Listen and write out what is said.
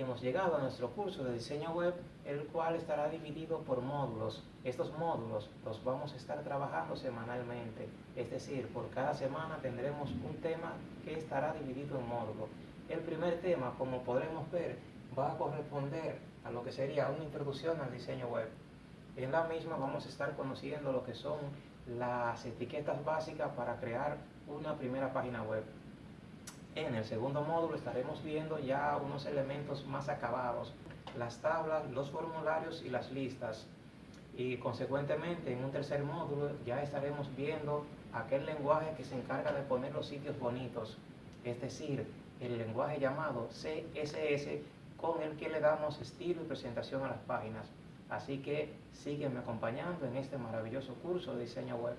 hemos llegado a nuestro curso de diseño web, el cual estará dividido por módulos. Estos módulos los vamos a estar trabajando semanalmente, es decir, por cada semana tendremos un tema que estará dividido en módulos. El primer tema, como podremos ver, va a corresponder a lo que sería una introducción al diseño web. En la misma vamos a estar conociendo lo que son las etiquetas básicas para crear una primera página web. En el segundo módulo estaremos viendo ya unos elementos más acabados, las tablas, los formularios y las listas. Y consecuentemente en un tercer módulo ya estaremos viendo aquel lenguaje que se encarga de poner los sitios bonitos, es decir, el lenguaje llamado CSS con el que le damos estilo y presentación a las páginas. Así que sígueme acompañando en este maravilloso curso de diseño web.